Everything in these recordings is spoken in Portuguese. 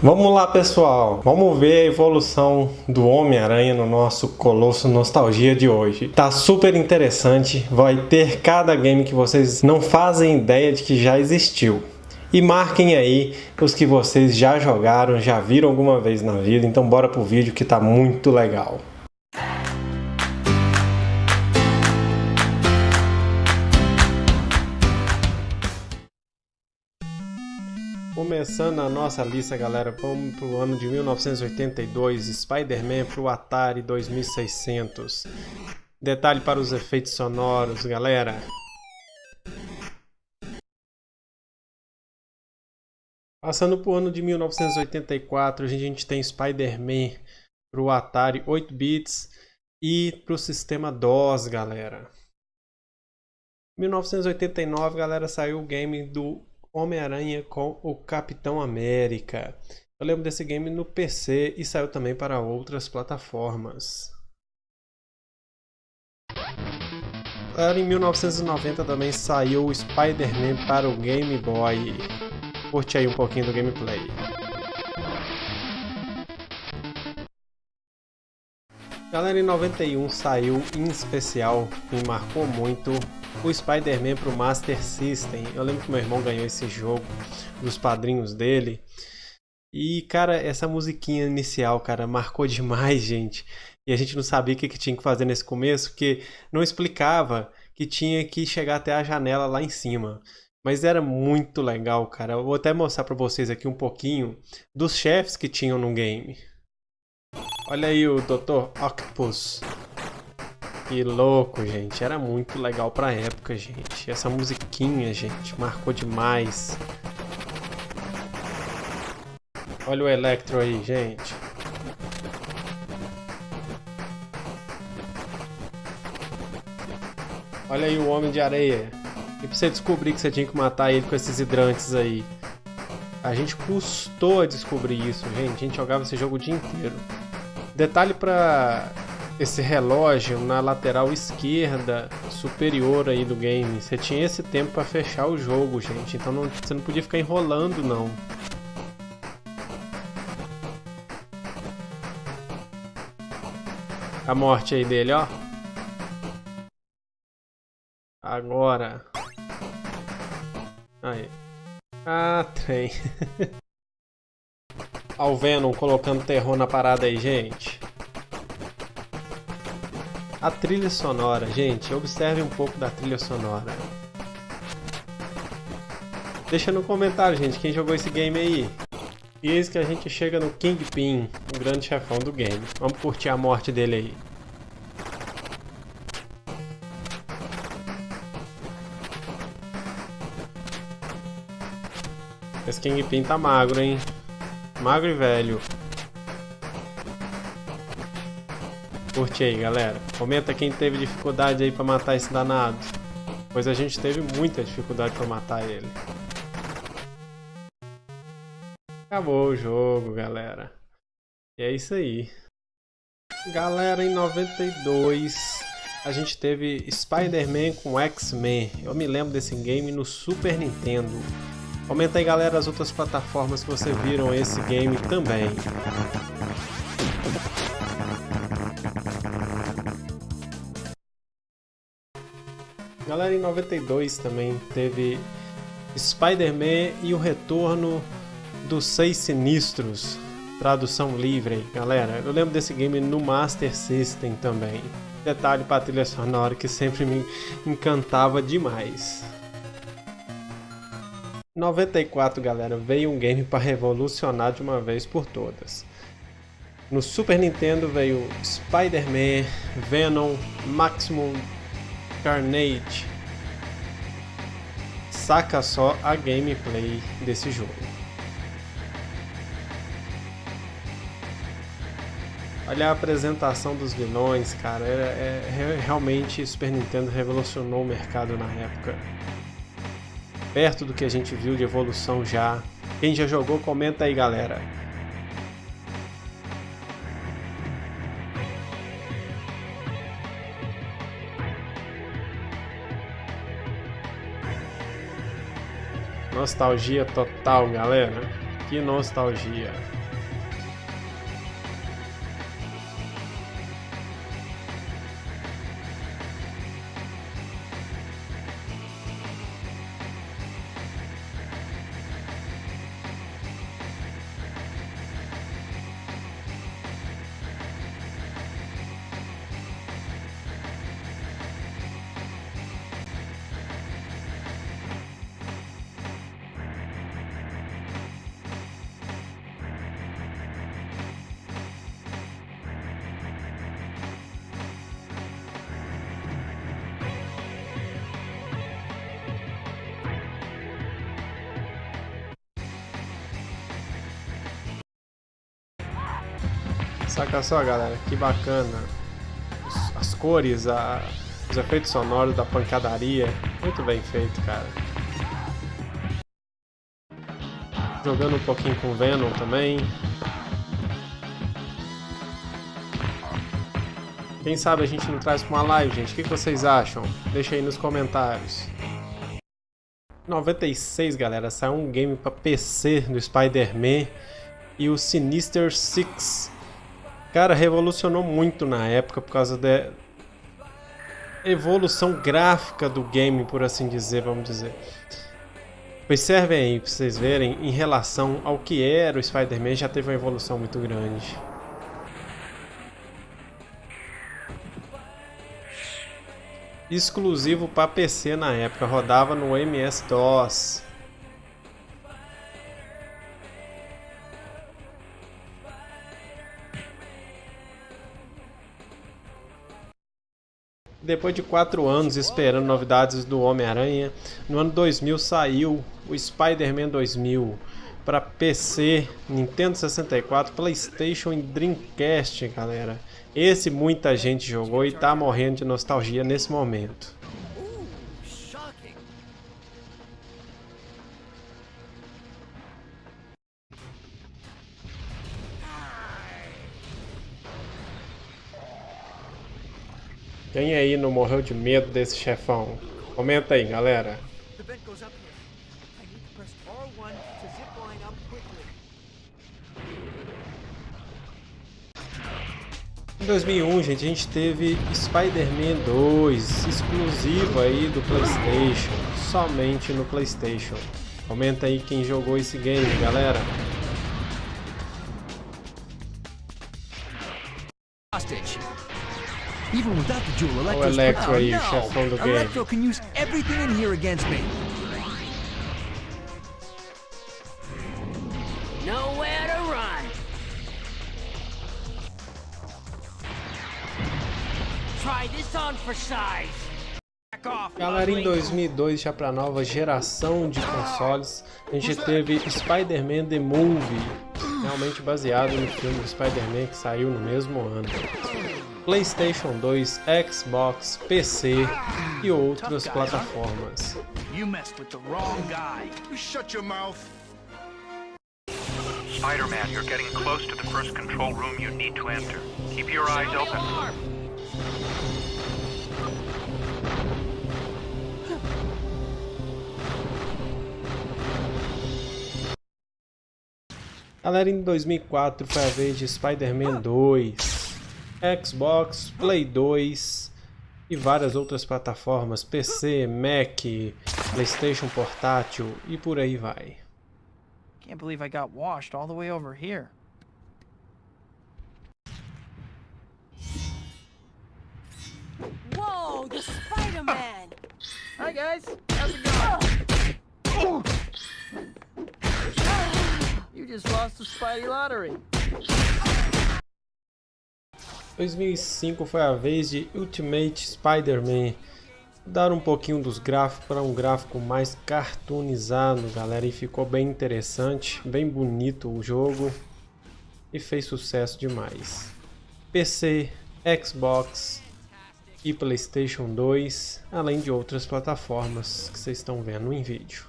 Vamos lá pessoal, vamos ver a evolução do Homem-Aranha no nosso Colosso Nostalgia de hoje. Tá super interessante, vai ter cada game que vocês não fazem ideia de que já existiu. E marquem aí os que vocês já jogaram, já viram alguma vez na vida, então bora pro vídeo que tá muito legal. Começando a nossa lista, galera, vamos para o ano de 1982, Spider-Man para o Atari 2600. Detalhe para os efeitos sonoros, galera. Passando para o ano de 1984, a gente tem Spider-Man para o Atari 8 bits e para o sistema DOS, galera. 1989, galera, saiu o game do Homem-Aranha com o Capitão América. Eu lembro desse game no PC e saiu também para outras plataformas. Em 1990 também saiu o Spider-Man para o Game Boy. Curte aí um pouquinho do gameplay. Galera, em 91 saiu em especial, me marcou muito, o Spider-Man para o Master System. Eu lembro que meu irmão ganhou esse jogo dos padrinhos dele. E, cara, essa musiquinha inicial, cara, marcou demais, gente. E a gente não sabia o que, que tinha que fazer nesse começo, porque não explicava que tinha que chegar até a janela lá em cima. Mas era muito legal, cara. Eu vou até mostrar para vocês aqui um pouquinho dos chefes que tinham no game. Olha aí o Dr. Octopus. Que louco, gente. Era muito legal pra época, gente. Essa musiquinha, gente, marcou demais. Olha o Electro aí, gente. Olha aí o Homem de Areia. E pra você descobrir que você tinha que matar ele com esses hidrantes aí. A gente custou a descobrir isso, gente. A gente jogava esse jogo o dia inteiro. Detalhe para esse relógio na lateral esquerda superior aí do game. Você tinha esse tempo para fechar o jogo, gente. Então não, você não podia ficar enrolando, não. A morte aí dele, ó. Agora. Aí. Ah, trem. Ao Venom colocando terror na parada aí, gente. A trilha sonora, gente, observe um pouco da trilha sonora. Deixa no comentário, gente, quem jogou esse game aí. E eis que a gente chega no Kingpin, o grande chefão do game. Vamos curtir a morte dele aí. Esse Kingpin tá magro, hein? Magro e velho. Curte aí, galera. Comenta quem teve dificuldade aí pra matar esse danado. Pois a gente teve muita dificuldade pra matar ele. Acabou o jogo, galera. E é isso aí. Galera, em 92 a gente teve Spider-Man com X-Men. Eu me lembro desse game no Super Nintendo. Comenta aí galera as outras plataformas que você viram esse game também. Galera, em 92 também teve Spider-Man e o retorno dos Seis Sinistros. Tradução livre, galera. Eu lembro desse game no Master System também. Detalhe para trilha sonora que sempre me encantava demais. 94, galera, veio um game para revolucionar de uma vez por todas. No Super Nintendo veio Spider-Man, Venom, Maximum Carnage. Saca só a gameplay desse jogo. Olha a apresentação dos vilões, cara. É, é, realmente Super Nintendo revolucionou o mercado na época perto do que a gente viu de evolução já. Quem já jogou, comenta aí, galera. Nostalgia total, galera. Que nostalgia. Saca só, galera, que bacana. As cores, a, os efeitos sonoros da pancadaria. Muito bem feito, cara. Jogando um pouquinho com Venom também. Quem sabe a gente não traz pra uma live, gente. O que vocês acham? Deixa aí nos comentários. 96, galera, saiu um game para PC do Spider-Man e o Sinister Six Cara, revolucionou muito na época por causa da evolução gráfica do game, por assim dizer, vamos dizer. Observem aí pra vocês verem, em relação ao que era o Spider-Man, já teve uma evolução muito grande. Exclusivo para PC na época, rodava no MS-DOS. Depois de quatro anos esperando novidades do Homem-Aranha, no ano 2000 saiu o Spider-Man 2000 para PC, Nintendo 64, Playstation e Dreamcast, galera. Esse muita gente jogou e tá morrendo de nostalgia nesse momento. Quem aí não morreu de medo desse chefão? Comenta aí, galera. Em 2001, gente, a gente teve Spider-Man 2, exclusivo aí do Playstation, somente no Playstation. Comenta aí quem jogou esse game, galera. Even without the jewel, Electro's... Oh, Electro, oh, no. chefão do game. Electro can use everything in here against me. Nowhere to run. Try this on for size. Galera, em 2002, já para nova geração de consoles, a gente teve Spider-Man The Movie, realmente baseado no filme do Spider-Man que saiu no mesmo ano. PlayStation 2, Xbox, PC e outras plataformas. Spider-Man, you're getting close to the first control room you need to enter. Keep your eyes open. Galera, em 2004 foi a vez de Spider-Man 2. Xbox, Play 2 e várias outras plataformas, PC, Mac, PlayStation portátil e por aí vai. Can't believe I got washed all the way over here. Whoa, the Spider-Man! Hi guys, how's it going? You just lost the Spidey lottery. 2005 foi a vez de Ultimate Spider-Man. Dar um pouquinho dos gráficos para um gráfico mais cartoonizado, galera, e ficou bem interessante, bem bonito o jogo e fez sucesso demais. PC, Xbox e PlayStation 2, além de outras plataformas que vocês estão vendo em vídeo.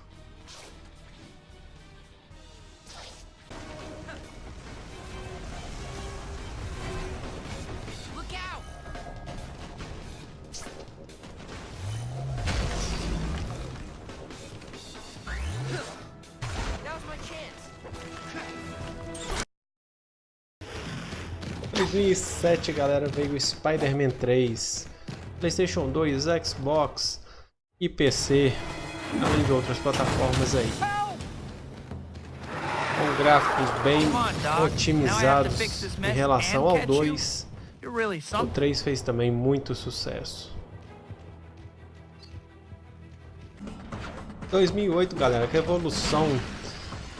2007, galera, veio o Spider-Man 3, PlayStation 2, Xbox e PC, além de outras plataformas aí. Com gráficos bem otimizados em relação ao 2, o 3 fez também muito sucesso. 2008, galera, que evolução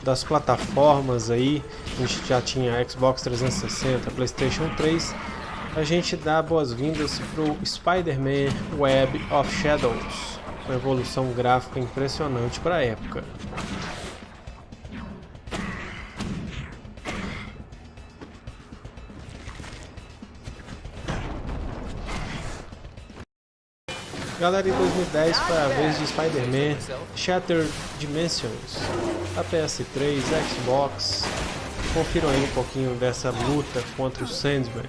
das plataformas aí, a gente já tinha Xbox 360, Playstation 3, a gente dá boas-vindas para o Spider-Man Web of Shadows, uma evolução gráfica impressionante para a época. Galera, em 2010 foi a vez de Spider-Man Shattered Dimensions, a PS3, Xbox. Confiram aí um pouquinho dessa luta contra o Sandman.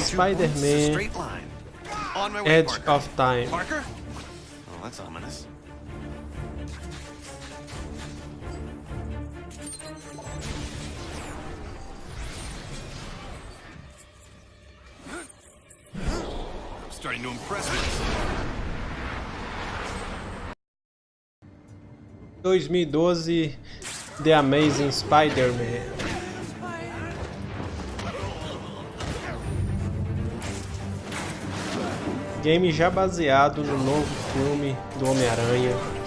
Spider-Man Edge of Time. Parker? Oh, that's ominous. Starting to impress me. 2012 The Amazing Spider-Man Game já baseado no novo filme do Homem-Aranha.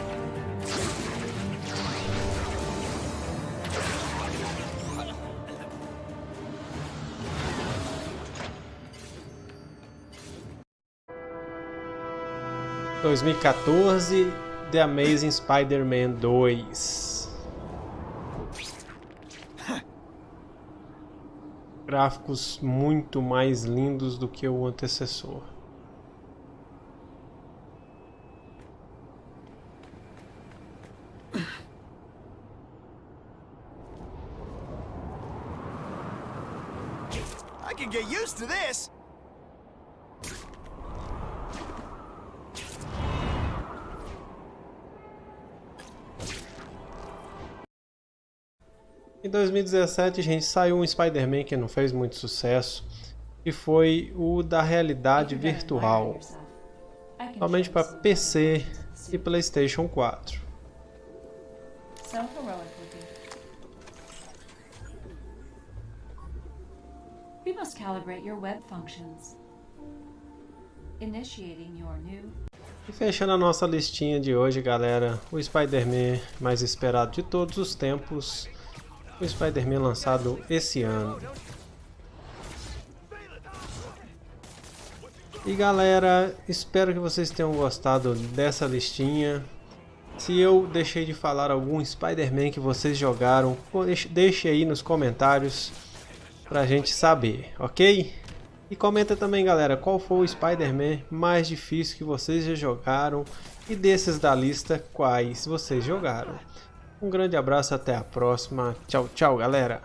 Dois mil e quatorze, The Amazing Spider-Man 2. Gráficos muito mais lindos do que o antecessor. I can get used to this. Em 2017, gente, saiu um Spider-Man que não fez muito sucesso, e foi o da realidade virtual, somente para PC e PlayStation 4. We must calibrate your web functions. Initiating your new... E fechando a nossa listinha de hoje, galera, o Spider-Man mais esperado de todos os tempos, o Spider-Man lançado esse ano. E galera, espero que vocês tenham gostado dessa listinha. Se eu deixei de falar algum Spider-Man que vocês jogaram, deixe aí nos comentários pra gente saber, ok? E comenta também, galera, qual foi o Spider-Man mais difícil que vocês já jogaram e desses da lista, quais vocês jogaram. Um grande abraço, até a próxima. Tchau, tchau, galera!